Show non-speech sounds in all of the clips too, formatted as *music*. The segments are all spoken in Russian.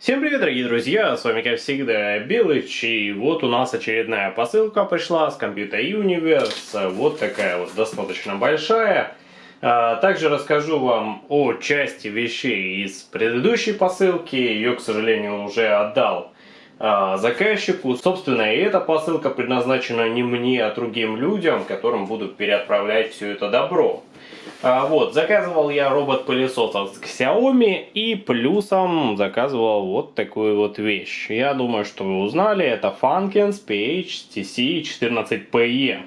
Всем привет, дорогие друзья, с вами, как всегда, Белыч, и вот у нас очередная посылка пришла с Computer Universe, вот такая вот, достаточно большая. А, также расскажу вам о части вещей из предыдущей посылки, ее, к сожалению, уже отдал заказчику. Собственно, и эта посылка предназначена не мне, а другим людям, которым буду переотправлять все это добро. А, вот, заказывал я робот-пылесос от Xiaomi и плюсом заказывал вот такую вот вещь. Я думаю, что вы узнали, это Funkins PH TC14PE.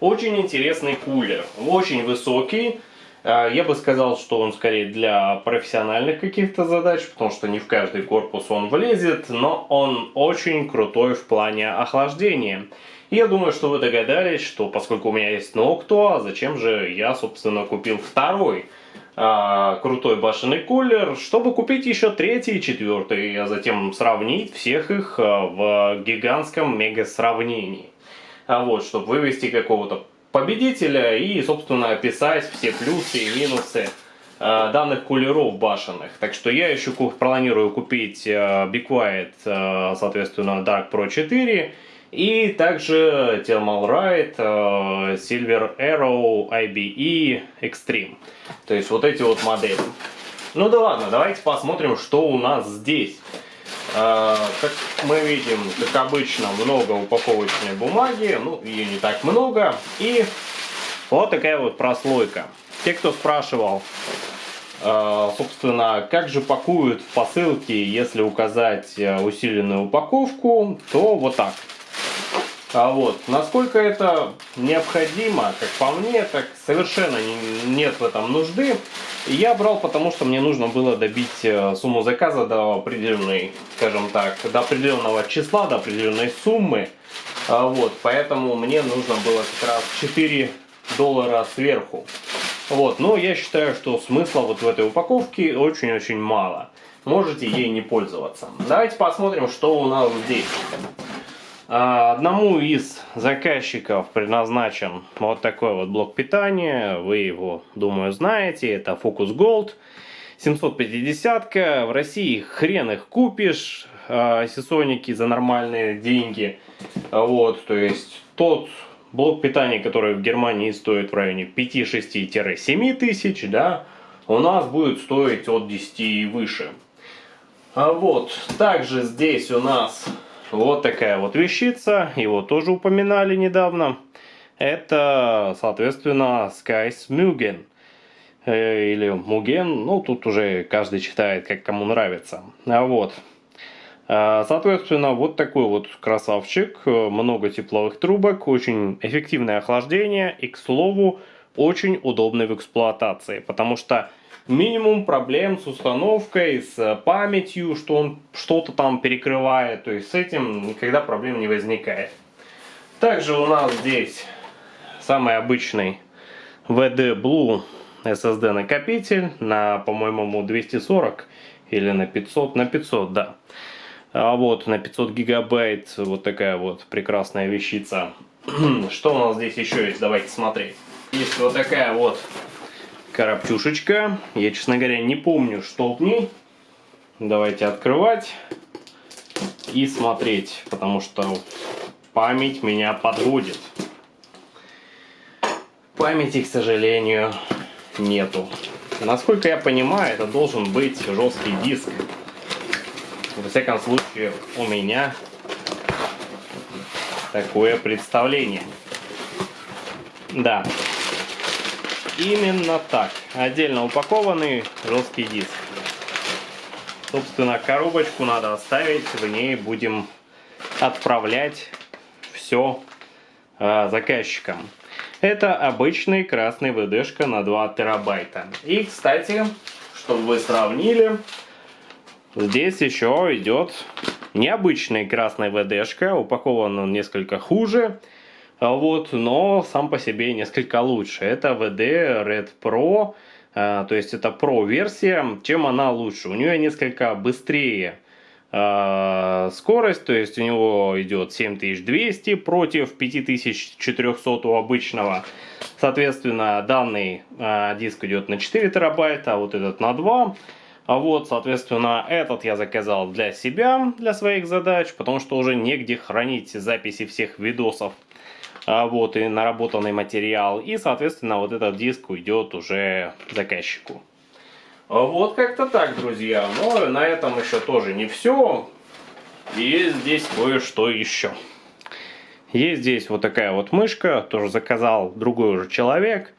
Очень интересный кулер, очень высокий. А, я бы сказал, что он скорее для профессиональных каких-то задач, потому что не в каждый корпус он влезет, но он очень крутой в плане охлаждения. Я думаю, что вы догадались, что поскольку у меня есть Noctua, зачем же я, собственно, купил второй а, крутой башенный кулер, чтобы купить еще третий и четвертый, а затем сравнить всех их а, в гигантском мега-сравнении. А вот, чтобы вывести какого-то победителя и, собственно, описать все плюсы и минусы а, данных кулеров башенных. Так что я еще планирую купить а, Be Quiet, а, соответственно, Dark Pro 4 и также Thermal Ride, э, Silver Arrow, IBE, Extreme. То есть вот эти вот модели. Ну да ладно, давайте посмотрим, что у нас здесь. Э, как мы видим, как обычно, много упаковочной бумаги. Ну, ее не так много. И вот такая вот прослойка. Те, кто спрашивал, э, собственно, как же пакуют в посылке, если указать усиленную упаковку, то вот так. А вот, насколько это необходимо, как по мне, так совершенно не, нет в этом нужды. Я брал, потому что мне нужно было добить э, сумму заказа до определенной, скажем так, до определенного числа, до определенной суммы. А вот, поэтому мне нужно было как раз 4 доллара сверху. Вот, но я считаю, что смысла вот в этой упаковке очень-очень мало. Можете ей не пользоваться. Давайте посмотрим, что у нас здесь. А, одному из заказчиков предназначен вот такой вот блок питания. Вы его, думаю, знаете. Это Focus Gold 750. -ка. В России хрен их купишь. А, сисоники за нормальные деньги. Вот, то есть тот блок питания, который в Германии стоит в районе 5-6-7 тысяч, да, у нас будет стоить от 10 и выше. А вот, также здесь у нас вот такая вот вещица, его тоже упоминали недавно. Это, соответственно, Skies Mugen. Э, или Mugen, ну тут уже каждый читает, как кому нравится. А вот. А, соответственно, вот такой вот красавчик, много тепловых трубок, очень эффективное охлаждение и, к слову, очень удобный в эксплуатации, потому что минимум проблем с установкой, с памятью, что он что-то там перекрывает. То есть с этим никогда проблем не возникает. Также у нас здесь самый обычный VD Blue SSD накопитель на, по-моему, 240 или на 500, на 500, да. А вот на 500 гигабайт вот такая вот прекрасная вещица. *clears throat* Что у нас здесь еще есть? Давайте смотреть. Есть вот такая вот коробчушечка. Я, честно говоря, не помню, что в ней. Давайте открывать и смотреть, потому что память меня подводит. Памяти, к сожалению, нету. Насколько я понимаю, это должен быть жесткий диск. Во всяком случае, у меня такое представление. Да, Именно так. Отдельно упакованный жесткий диск. Собственно, коробочку надо оставить, в ней будем отправлять все э, заказчикам. Это обычный красный VD-шка на 2 терабайта. И, кстати, чтобы вы сравнили, здесь еще идет необычный красный VD-шка, упакован он несколько хуже. А вот, но сам по себе несколько лучше. Это VD Red Pro, а, то есть это Pro версия. Чем она лучше? У нее несколько быстрее а, скорость, то есть у него идет 7200 против 5400 у обычного. Соответственно, данный диск идет на 4 терабайта, а вот этот на 2. А вот, соответственно, этот я заказал для себя, для своих задач, потому что уже негде хранить записи всех видосов. А вот и наработанный материал. И, соответственно, вот этот диск уйдет уже заказчику. Вот как-то так, друзья. Но на этом еще тоже не все. Есть здесь кое-что еще. Есть здесь вот такая вот мышка, тоже заказал другой уже человек.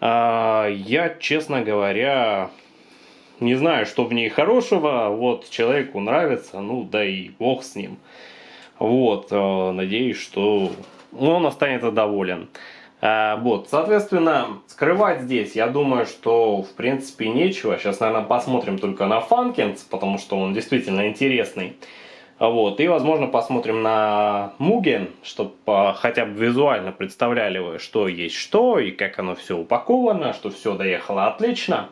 А, я, честно говоря, не знаю, что в ней хорошего. Вот человеку нравится, ну да и бог с ним. Вот, а, надеюсь, что он останется доволен. А, вот, соответственно, скрывать здесь, я думаю, что в принципе нечего. Сейчас, наверное, посмотрим только на Фанкинс, потому что он действительно интересный. Вот, и, возможно, посмотрим на Муген, чтобы хотя бы визуально представляли вы, что есть что, и как оно все упаковано, что все доехало отлично.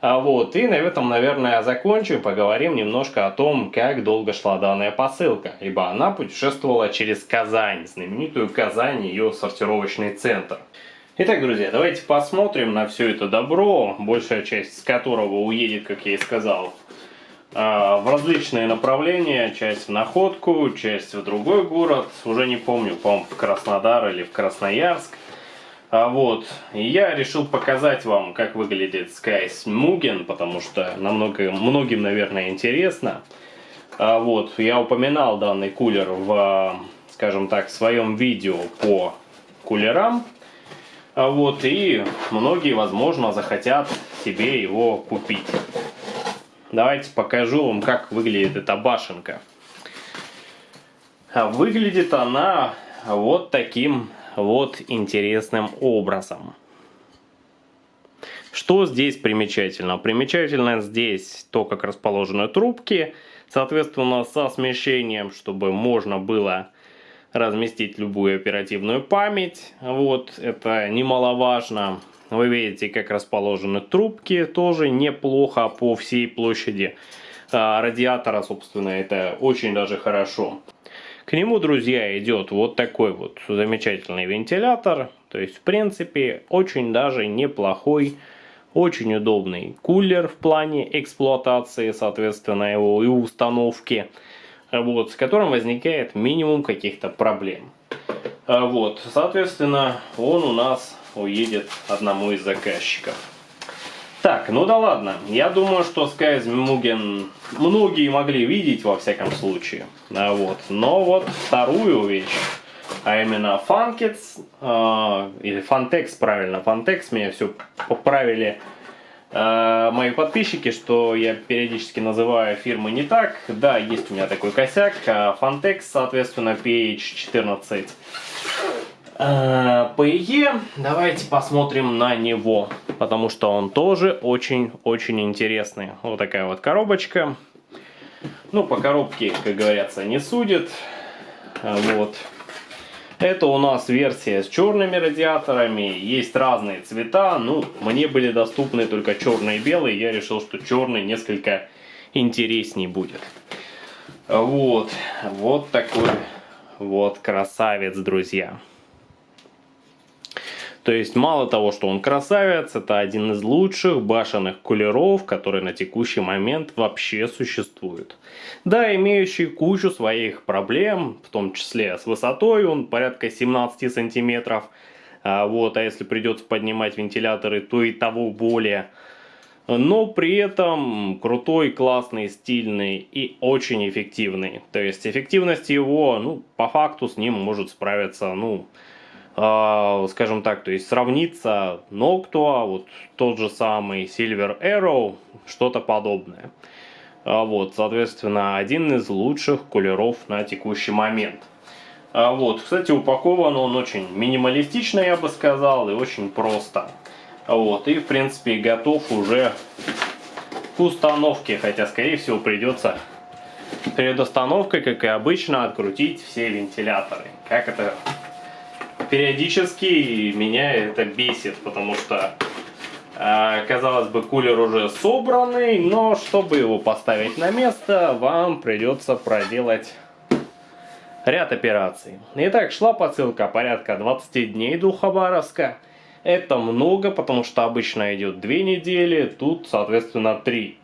Вот, и на этом, наверное, закончу поговорим немножко о том, как долго шла данная посылка, ибо она путешествовала через Казань, знаменитую Казань, ее сортировочный центр. Итак, друзья, давайте посмотрим на все это добро, большая часть которого уедет, как я и сказал, а, в различные направления, часть в Находку, часть в другой город, уже не помню, по-моему, в Краснодар или в Красноярск. А вот, я решил показать вам, как выглядит Skies Mugen, потому что намного, многим, наверное, интересно. А вот, я упоминал данный кулер в, скажем так, своем видео по кулерам. А вот, и многие, возможно, захотят себе его купить. Давайте покажу вам, как выглядит эта башенка. Выглядит она вот таким вот интересным образом. Что здесь примечательно? Примечательно здесь то, как расположены трубки, соответственно, со смещением, чтобы можно было разместить любую оперативную память. Вот, это немаловажно. Вы видите, как расположены трубки, тоже неплохо по всей площади а, радиатора, собственно, это очень даже хорошо. К нему, друзья, идет вот такой вот замечательный вентилятор. То есть, в принципе, очень даже неплохой, очень удобный кулер в плане эксплуатации, соответственно, его и установки. Вот, с которым возникает минимум каких-то проблем. А вот, соответственно, он у нас уедет одному из заказчиков. Так, ну да ладно. Я думаю, что Скайзмуген многие могли видеть во всяком случае. А вот. Но вот вторую вещь, а именно Funkets, э, или Fantex, правильно, Fantex, меня все поправили э, мои подписчики, что я периодически называю фирмы не так. Да, есть у меня такой косяк. Fantex, соответственно, PH14 Э, давайте посмотрим на него, потому что он тоже очень-очень интересный. Вот такая вот коробочка. Ну, по коробке, как говорится, не судит. Вот. Это у нас версия с черными радиаторами. Есть разные цвета. Ну, мне были доступны только черный и белый. Я решил, что черный несколько интересней будет. Вот. Вот такой вот красавец, друзья. То есть мало того, что он красавец, это один из лучших башенных кулеров, который на текущий момент вообще существует. Да, имеющий кучу своих проблем, в том числе с высотой, он порядка 17 сантиметров. А, вот, а если придется поднимать вентиляторы, то и того более. Но при этом крутой, классный, стильный и очень эффективный. То есть эффективность его, ну, по факту с ним может справиться, ну, скажем так, то есть сравниться Noctua, вот тот же самый Silver Arrow, что-то подобное. А, вот, соответственно, один из лучших кулеров на текущий момент. А, вот, кстати, упакован он очень минималистично, я бы сказал, и очень просто. Вот, и в принципе готов уже к установке, хотя скорее всего придется перед установкой, как и обычно, открутить все вентиляторы. Как это периодически меня это бесит, потому что, э, казалось бы, кулер уже собранный, но чтобы его поставить на место, вам придется проделать ряд операций. Итак, шла посылка порядка 20 дней до Хабаровска. Это много, потому что обычно идет 2 недели, тут, соответственно, 3.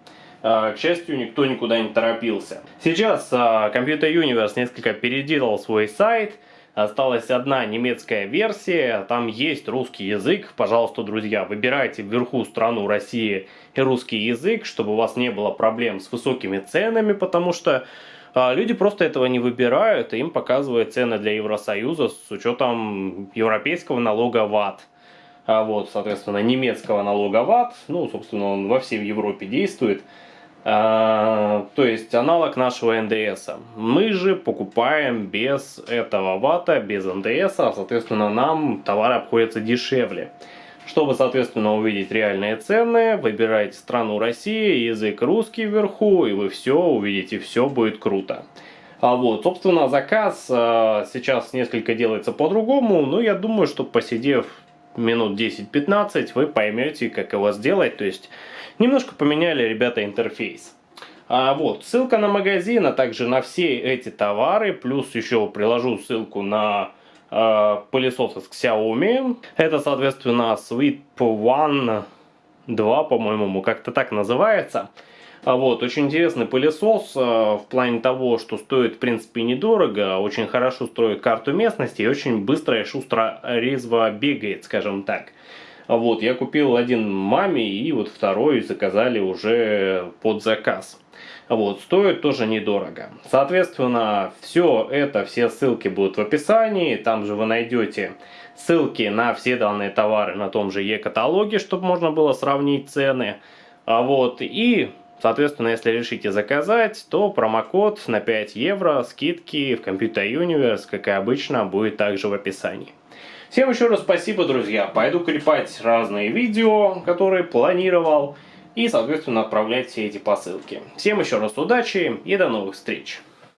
А, к счастью, никто никуда не торопился. Сейчас а, Computer Universe несколько переделал свой сайт. Осталась одна немецкая версия, там есть русский язык. Пожалуйста, друзья, выбирайте вверху страну России и русский язык, чтобы у вас не было проблем с высокими ценами, потому что а, люди просто этого не выбирают, и им показывают цены для Евросоюза с учетом европейского налога ВАТ. А вот, соответственно, немецкого налога ВАТ, ну, собственно, он во всей Европе действует. А, то есть аналог нашего НДС. Мы же покупаем без этого вата, без НДС, а соответственно нам товар обходится дешевле. Чтобы, соответственно, увидеть реальные цены, выбирайте страну России, язык русский вверху, и вы все увидите, все будет круто. А вот, собственно, заказ э, сейчас несколько делается по-другому, но я думаю, что посидев минут 10-15, вы поймете, как его сделать. То есть, немножко поменяли ребята интерфейс. А вот, ссылка на магазин, а также на все эти товары, плюс еще приложу ссылку на э, пылесос из Xiaomi. Это, соответственно, Sweep One 2, по-моему, как-то так называется. А вот, очень интересный пылесос э, в плане того, что стоит в принципе недорого, очень хорошо строит карту местности и очень быстро и шустро резво бегает, скажем так. Вот, я купил один маме и вот второй заказали уже под заказ. Вот, стоит тоже недорого. Соответственно, все это, все ссылки будут в описании. Там же вы найдете ссылки на все данные товары на том же e-каталоге, чтобы можно было сравнить цены. А вот, и Соответственно, если решите заказать, то промокод на 5 евро скидки в Computer Universe, как и обычно, будет также в описании. Всем еще раз спасибо, друзья. Пойду клепать разные видео, которые планировал, и, соответственно, отправлять все эти посылки. Всем еще раз удачи и до новых встреч.